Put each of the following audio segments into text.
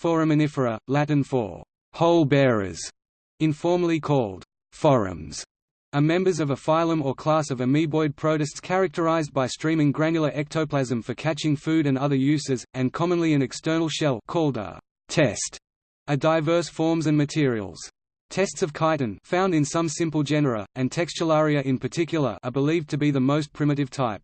Foraminifera, Latin for hole bearers, informally called forams, are members of a phylum or class of amoeboid protists characterized by streaming granular ectoplasm for catching food and other uses, and commonly an external shell called a test, are diverse forms and materials. Tests of chitin found in some simple genera, and Textularia in particular are believed to be the most primitive type.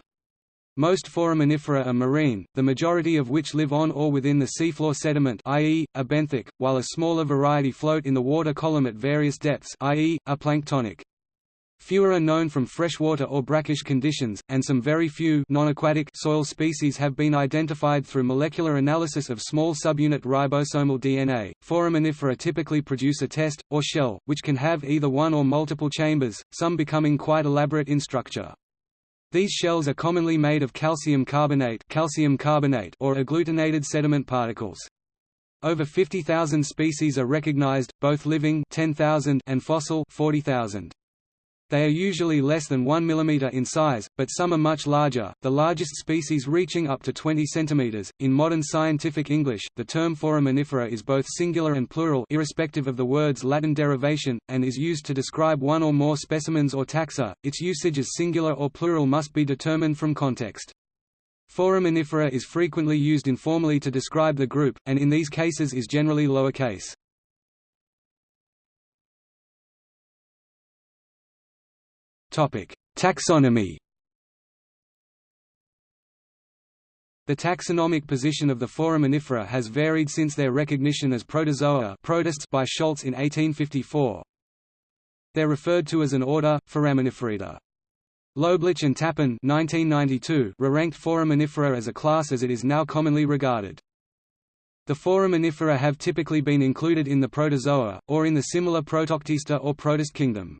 Most foraminifera are marine, the majority of which live on or within the seafloor sediment i.e., are benthic, while a smaller variety float in the water column at various depths i.e., are planktonic. Fewer are known from freshwater or brackish conditions, and some very few non-aquatic soil species have been identified through molecular analysis of small subunit ribosomal DNA. Foraminifera typically produce a test, or shell, which can have either one or multiple chambers, some becoming quite elaborate in structure. These shells are commonly made of calcium carbonate, calcium carbonate or agglutinated sediment particles. Over 50,000 species are recognized, both living 10,000 and fossil 40,000. They are usually less than 1 mm in size, but some are much larger, the largest species reaching up to 20 cm. In modern scientific English, the term foraminifera is both singular and plural irrespective of the word's Latin derivation, and is used to describe one or more specimens or taxa. Its usage as singular or plural must be determined from context. Foraminifera is frequently used informally to describe the group, and in these cases is generally lowercase. Taxonomy The taxonomic position of the foraminifera has varied since their recognition as protozoa protists by Schultz in 1854. They're referred to as an order, Foraminiferida. Loeblich and Tappan 1992 re-ranked Foraminifera as a class as it is now commonly regarded. The Foraminifera have typically been included in the protozoa, or in the similar Protoctista or Protist kingdom.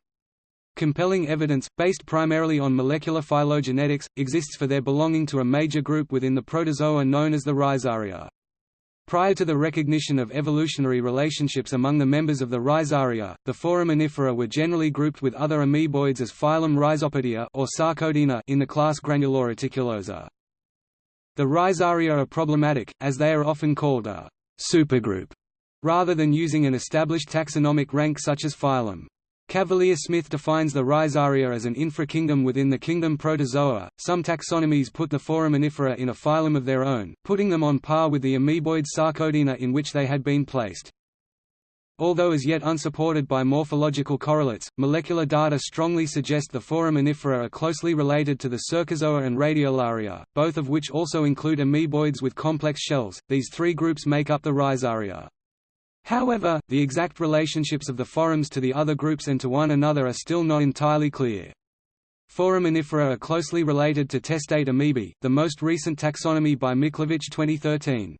Compelling evidence, based primarily on molecular phylogenetics, exists for their belonging to a major group within the protozoa known as the Rhizaria. Prior to the recognition of evolutionary relationships among the members of the Rhizaria, the foraminifera were generally grouped with other amoeboids as phylum Rhizopoda or Sarcodina in the class Granuloreticulosa. The Rhizaria are problematic, as they are often called a supergroup, rather than using an established taxonomic rank such as phylum. Cavalier-Smith defines the Rhizaria as an infrakingdom within the kingdom Protozoa. Some taxonomies put the foraminifera in a phylum of their own, putting them on par with the amoeboid Sarcodina in which they had been placed. Although as yet unsupported by morphological correlates, molecular data strongly suggest the foraminifera are closely related to the Cercozoa and Radiolaria, both of which also include amoeboids with complex shells. These three groups make up the Rhizaria. However, the exact relationships of the forams to the other groups and to one another are still not entirely clear. Foraminifera are closely related to testate amoebae, the most recent taxonomy by Mikhalevich 2013.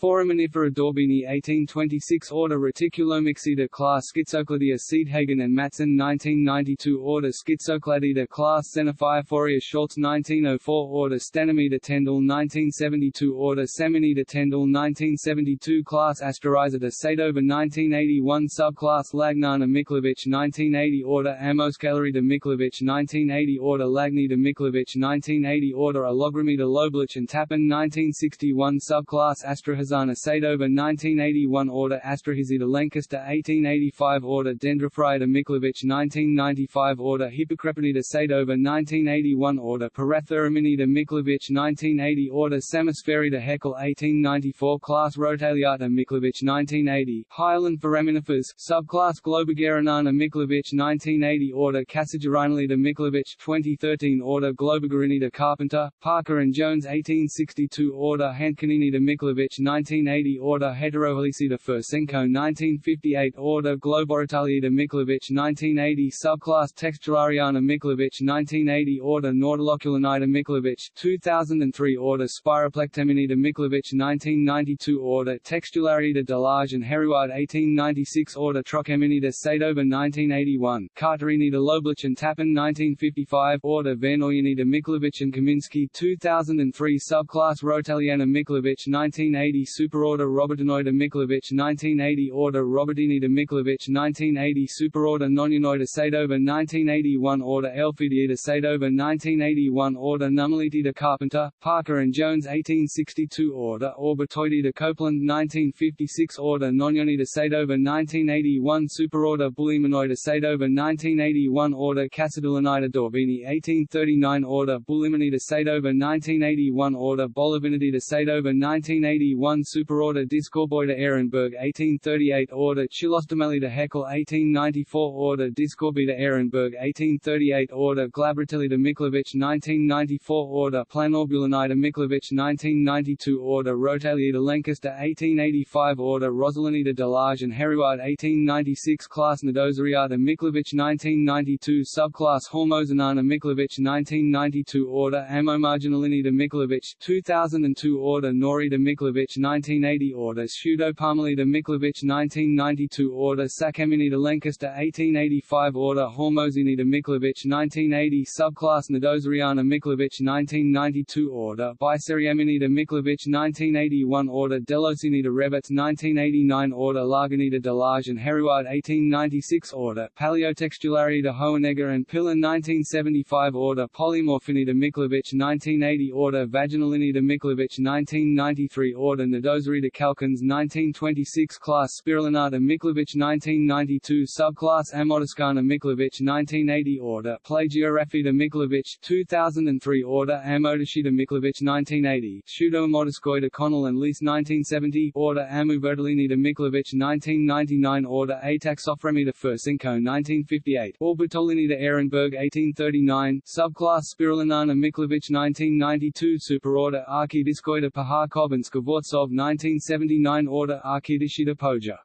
Foraminifera d'Orbigny 1826 Order Reticulomyxida class Schizocladia Seedhagen and Matson 1992 Order Schizocladida class Xenophyophora Schultz 1904 Order Stannomida Tendal 1972 Order Samanida Tendal 1972 Class Asterizida Saidova 1981 Subclass Lagnana Mikhalevich 1980 Order Ammoscalariida Mikhalevich 1980 Order Lagnida Mikhalevich 1980 Order Allogromiida Loeblich and Tappan 1961 Subclass Astrahas Tarzana Saidova 1981 Order Astrorhizida Lankester 1885 Order Dendrophrida Mikhalevich 1995 Order Hippocrepinida Saidova 1981 Order Parathuramminida Mikhalevich 1980 Order Psammosphaerida Haeckel 1894 Class Rotaliata Mikhalevich 1980 Highland Foraminifers Subclass Globigerina Mikhalevich 1980 Order Cassigerinalida Mikhalevich 2013 Order Globigerina Carpenter, Parker and Jones 1862 Order Hantkeninida Mikhalevich 1980 Order Heterohelicida Fursenko 1958 Order Globorotaliida Mikhalevich 1980 Subclass Textulariana Mikhalevich 1980 Order Nautiloculinida Mikhalevich 2003 Order Spiroplectamminida Mikhalevich 1992 Order Textularida Delage and Hérouard 1896 Order Trochamminida Saidova 1981 Carterinida Loeblich and Tappan 1955 Order Vernoyanida Mikhalevich and Kaminsky 2003 Subclass Rotaliana Mikhalevich 1980 1980 Superorder Robertinoida Mikhalevich 1980 Order Robertinida Mikhalevich 1980 Superorder Noninoida Saidova 1981 Order Elphidiida Saidova 1981 Order Nummulitida Carpenter, Parker and Jones 1862 Order Orbitoidida Copeland 1956 Order Nonionida Saidova 1981 Superorder Buliminoida Saidova 1981 Order Cassidulinida d'Orbigny 1839 Order Buliminida Saidova 1981 Order Bolivinidida Saidova 1981 Superorder Discorboida Ehrenberg 1838 Order Chilostomellida Haeckel 1894 Order Discorbida Ehrenberg 1838 Order Glabratellida Mikhalevich 1994 Order Planorbulinida Mikhalevich 1992 Order Rotaliida Lankester 1885 Order Rosalinida Delage and Hérouard 1896 Class Nodosariata Mikhalevich 1992 Subclass Hormosinana Mikhalevich 1992 Order Ammomarginulinida Mikhalevich 2002 Order Norida Mikhalevich 1980 Order Pseudoparmelida Mikhalevich 1992 Order Saccamminida Lankester 1885 Order Hormosinida Mikhalevich 1980 Subclass Nodosariana Mikhalevich 1992 Order Biseriaminida Mikhalevich 1981 Order Delosinida Rebets 1989 Order Lagenida Delage and Hérouard 1896 Order Paleotextularida Hohenegger and Piller 1975 Order Polymorphinida Mikhalevich 1980 Order Vaginulinida Mikhalevich 1993 Order Nodosariida Calkins 1926 Class Spirillinata Mikhalevich 1992 Subclass Ammodiscana Mikhalevich 1980 Order Plagiorafida Mikhalevich 2003 Order Amodashida Mikhalevich 1980 Pseudoamodoscoida Connell and Lease 1970 Order Amuvertalinida Mikhalevich 1999 Order Ataxophragmiida Fursenko 1958 Orbitolinida Ehrenberg 1839 Subclass Spirillinana Mikhalevich 1992 Superorder Archidiscoida Paharkov and Skvortsov 1979 Order Archidishida Poja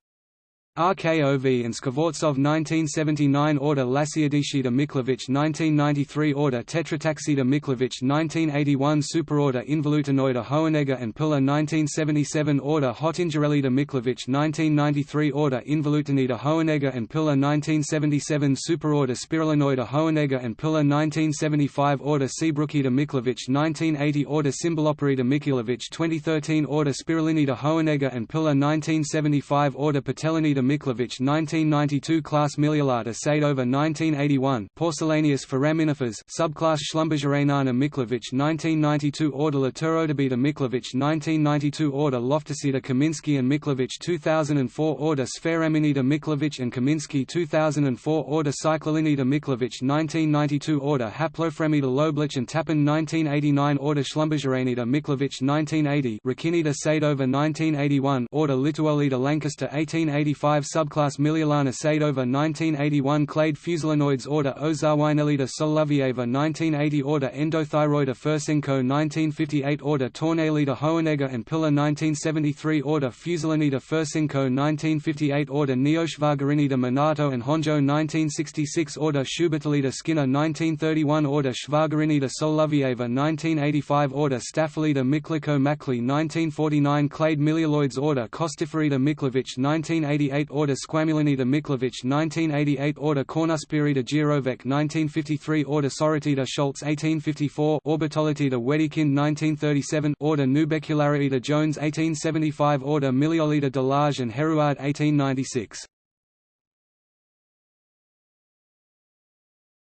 RKOV and Skvortsov 1979 Order Lasiadishida Mikhalevich 1993 Order Tetrataxida Mikhalevich 1981 Superorder Involutinoida Hohenegger and Piller 1977 Order Hotingerelida Mikhalevich 1993 Order Involutinida Hohenegger and Piller 1977 Superorder Spirillinoida Hohenegger and Piller 1975 Order Seabrookida Mikhalevich 1980 Order Symboloperida Mikhalevich 2013 Order Spirillinida Hohenegger and Piller 1975 Order Patelinida Mikhalevich 1992 Class Miliolata Saidova 1981 Porcelaneous foraminifers subclass Schlumbergeranana Mikhalevich 1992 Order Laturodobita Mikhalevich 1992 Order Loftusida Kaminsky and Mikhalevich 2004 Order Spheraminida Mikhalevich and Kaminsky 2004 Order Cyclolinida Mikhalevich 1992 Order Haplofremida Loeblich and Tappan 1989 Order Schlumbergeranida Mikhalevich 1980 Rakinida Saidova 1981 Order Lituolida Lankester 1885 subclass Miliolana Saidova 1981 Clade Fusulinoids Order Ozawainellida Solovieva 1980 Order Endothyroida Fursenko 1958 Order Tornelida Hohenegger and Piller 1973 Order Fusulinida Fursenko 1958 Order Neoschwagerinida Minato and Honjo 1966 Order Schubertellida Skinner 1931 Order Schwagerinida Solovieva 1985 Order Staphylida Mikliko Makli 1949 Clade Milioloids Order Kostiferida Mikhalevich 1988 Order Squamulinida Mikhalevich 1988 Order Cornuspirida Girovec 1953 Order Soritida Schultz 1854 Orbitolitida Wedekind 1937 Order Nubecularida Jones 1875 Order Miliolida Delage and Hérouard 1896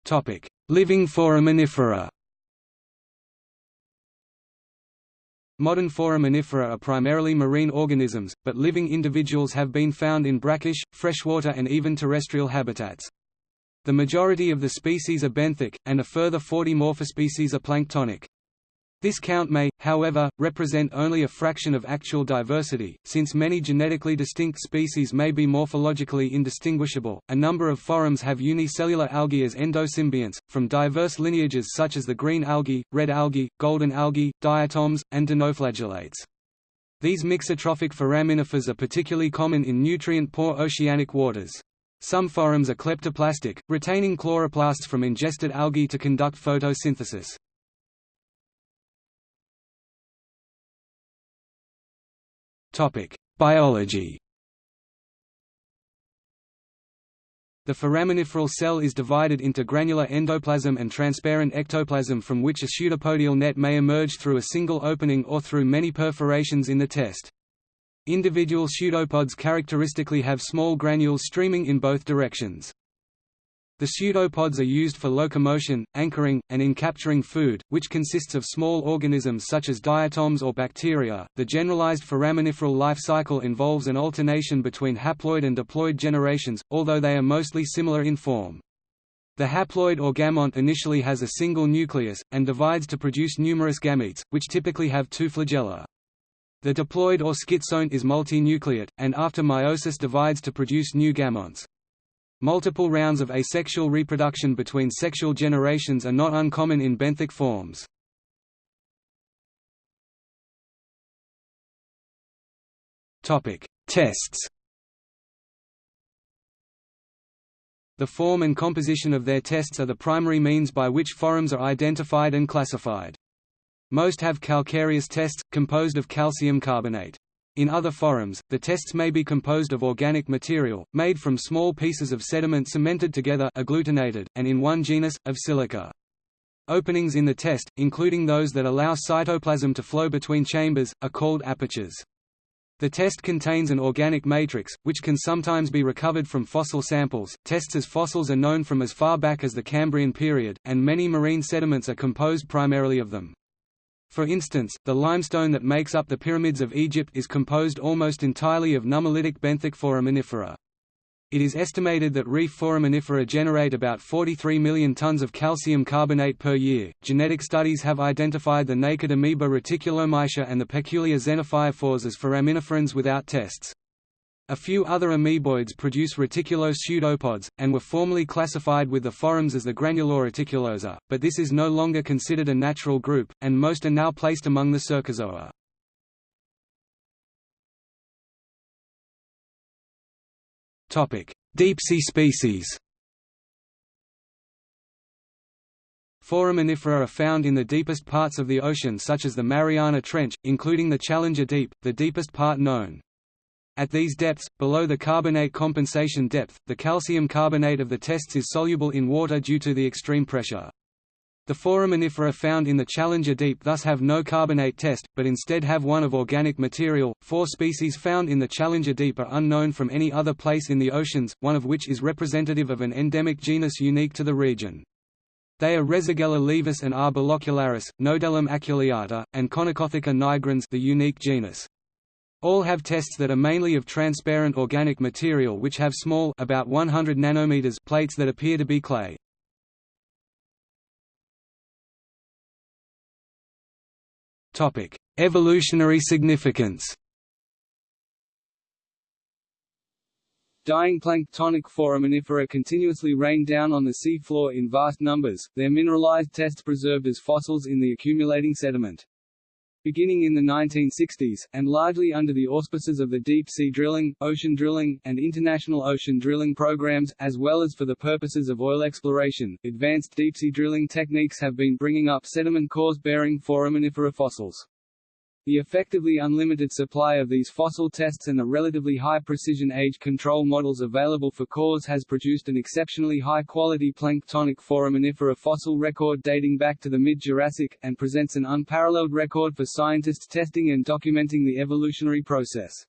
Topic: Living foraminifera. Modern foraminifera are primarily marine organisms, but living individuals have been found in brackish, freshwater and even terrestrial habitats. The majority of the species are benthic, and a further 40 morphospecies are planktonic. This count may, however, represent only a fraction of actual diversity, since many genetically distinct species may be morphologically indistinguishable. A number of forams have unicellular algae as endosymbionts, from diverse lineages such as the green algae, red algae, golden algae, diatoms, and dinoflagellates. These mixotrophic foraminifers are particularly common in nutrient-poor oceanic waters. Some forams are kleptoplastic, retaining chloroplasts from ingested algae to conduct photosynthesis. Topic: Biology. The foraminiferal cell is divided into granular endoplasm and transparent ectoplasm from which a pseudopodial net may emerge through a single opening or through many perforations in the test. Individual pseudopods characteristically have small granules streaming in both directions. The pseudopods are used for locomotion, anchoring, and in capturing food, which consists of small organisms such as diatoms or bacteria. The generalized foraminiferal life cycle involves an alternation between haploid and diploid generations, although they are mostly similar in form. The haploid or gamont initially has a single nucleus, and divides to produce numerous gametes, which typically have two flagella. The diploid or schizont is multinucleate, and after meiosis divides to produce new gametes. Multiple rounds of asexual reproduction between sexual generations are not uncommon in benthic forms. Tests The form and composition of their tests are the primary means by which forams are identified and classified. Most have calcareous tests, composed of calcium carbonate. In other forams, the tests may be composed of organic material, made from small pieces of sediment cemented together agglutinated, and in one genus, of silica. Openings in the test, including those that allow cytoplasm to flow between chambers, are called apertures. The test contains an organic matrix, which can sometimes be recovered from fossil samples. Tests as fossils are known from as far back as the Cambrian period, and many marine sediments are composed primarily of them. For instance, the limestone that makes up the pyramids of Egypt is composed almost entirely of nummulitic benthic foraminifera. It is estimated that reef foraminifera generate about 43 million tons of calcium carbonate per year. Genetic studies have identified the naked amoeba Reticulomyxa and the peculiar xenophyophores as foraminiferans without tests. A few other amoeboids produce reticulose pseudopods, and were formerly classified with the forams as the Granuloreticulosa, but this is no longer considered a natural group, and most are now placed among the Cercozoa. Deep-sea species Foraminifera are found in the deepest parts of the ocean such as the Mariana Trench, including the Challenger Deep, the deepest part known. At these depths, below the carbonate compensation depth, the calcium carbonate of the tests is soluble in water due to the extreme pressure. The foraminifera found in the Challenger Deep thus have no carbonate test, but instead have one of organic material. Four species found in the Challenger Deep are unknown from any other place in the oceans, one of which is representative of an endemic genus unique to the region. They are Rhizogella levis and R. Nodellum aculeata, and Conicotheca nigrans the unique genus. All have tests that are mainly of transparent organic material which have small about 100 nanometers plates that appear to be clay. Topic: Evolutionary significance. Dying planktonic foraminifera continuously rain down on the sea floor in vast numbers, their mineralized tests preserved as fossils in the accumulating sediment. Beginning in the 1960s, and largely under the auspices of the deep-sea drilling, ocean drilling, and international ocean drilling programs, as well as for the purposes of oil exploration, advanced deep-sea drilling techniques have been bringing up sediment cores bearing foraminifera fossils. The effectively unlimited supply of these fossil tests and the relatively high precision age control models available for cores has produced an exceptionally high-quality planktonic foraminifera fossil record dating back to the mid-Jurassic, and presents an unparalleled record for scientists testing and documenting the evolutionary process.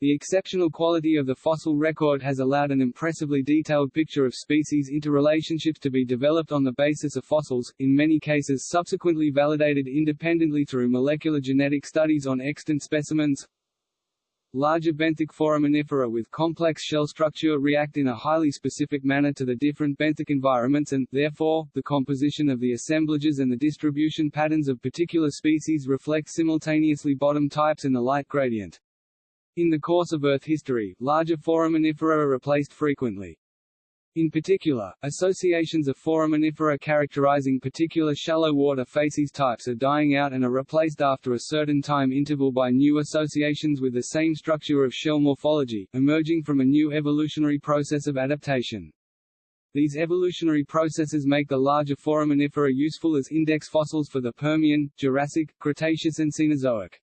The exceptional quality of the fossil record has allowed an impressively detailed picture of species interrelationships to be developed on the basis of fossils, in many cases subsequently validated independently through molecular genetic studies on extant specimens. Larger benthic foraminifera with complex shell structure react in a highly specific manner to the different benthic environments and, therefore, the composition of the assemblages and the distribution patterns of particular species reflect simultaneously bottom types and the light gradient. In the course of Earth history, larger foraminifera are replaced frequently. In particular, associations of foraminifera characterizing particular shallow water facies types are dying out and are replaced after a certain time interval by new associations with the same structure of shell morphology, emerging from a new evolutionary process of adaptation. These evolutionary processes make the larger foraminifera useful as index fossils for the Permian, Jurassic, Cretaceous and Cenozoic.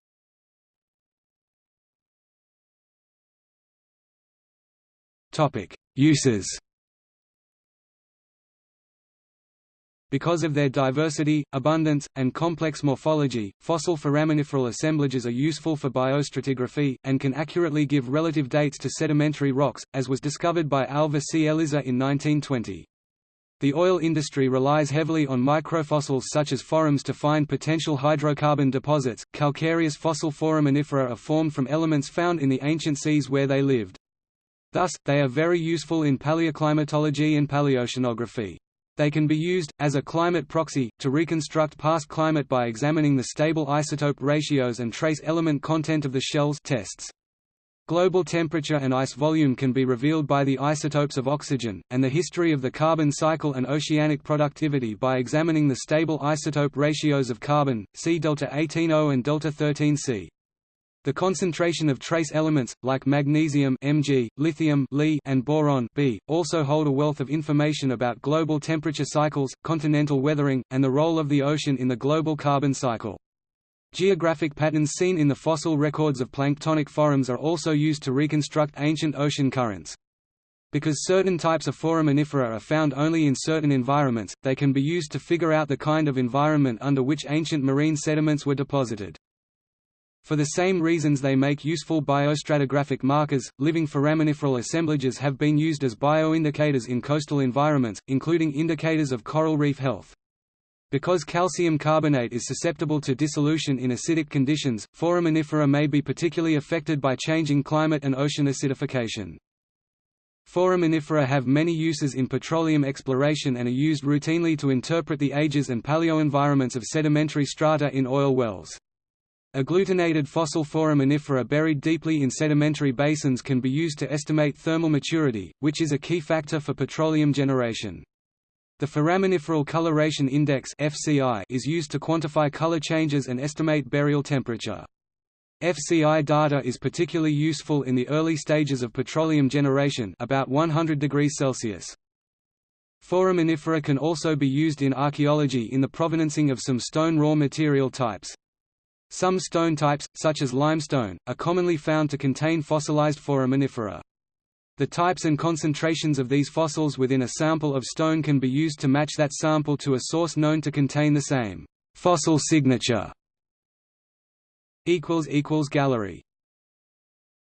Uses. Because of their diversity, abundance, and complex morphology, fossil foraminiferal assemblages are useful for biostratigraphy, and can accurately give relative dates to sedimentary rocks, as was discovered by Alva C. Ellisor in 1920. The oil industry relies heavily on microfossils such as forams to find potential hydrocarbon deposits. Calcareous fossil foraminifera are formed from elements found in the ancient seas where they lived. Thus, they are very useful in paleoclimatology and paleoceanography. They can be used, as a climate proxy, to reconstruct past climate by examining the stable isotope ratios and trace element content of the shells tests. Global temperature and ice volume can be revealed by the isotopes of oxygen, and the history of the carbon cycle and oceanic productivity by examining the stable isotope ratios of carbon, C delta 18O and delta 13C. The concentration of trace elements, like magnesium Mg, lithium Li, and boron B, also hold a wealth of information about global temperature cycles, continental weathering, and the role of the ocean in the global carbon cycle. Geographic patterns seen in the fossil records of planktonic forams are also used to reconstruct ancient ocean currents. Because certain types of foraminifera are found only in certain environments, they can be used to figure out the kind of environment under which ancient marine sediments were deposited. For the same reasons they make useful biostratigraphic markers, living foraminiferal assemblages have been used as bioindicators in coastal environments, including indicators of coral reef health. Because calcium carbonate is susceptible to dissolution in acidic conditions, foraminifera may be particularly affected by changing climate and ocean acidification. Foraminifera have many uses in petroleum exploration and are used routinely to interpret the ages and paleoenvironments of sedimentary strata in oil wells. Agglutinated fossil foraminifera buried deeply in sedimentary basins can be used to estimate thermal maturity, which is a key factor for petroleum generation. The Foraminiferal Coloration Index (FCI) is used to quantify color changes and estimate burial temperature. FCI data is particularly useful in the early stages of petroleum generation about 100 degrees Celsius. Foraminifera can also be used in archaeology in the provenancing of some stone raw material types. Some stone types, such as limestone, are commonly found to contain fossilized foraminifera. The types and concentrations of these fossils within a sample of stone can be used to match that sample to a source known to contain the same fossil signature. Gallery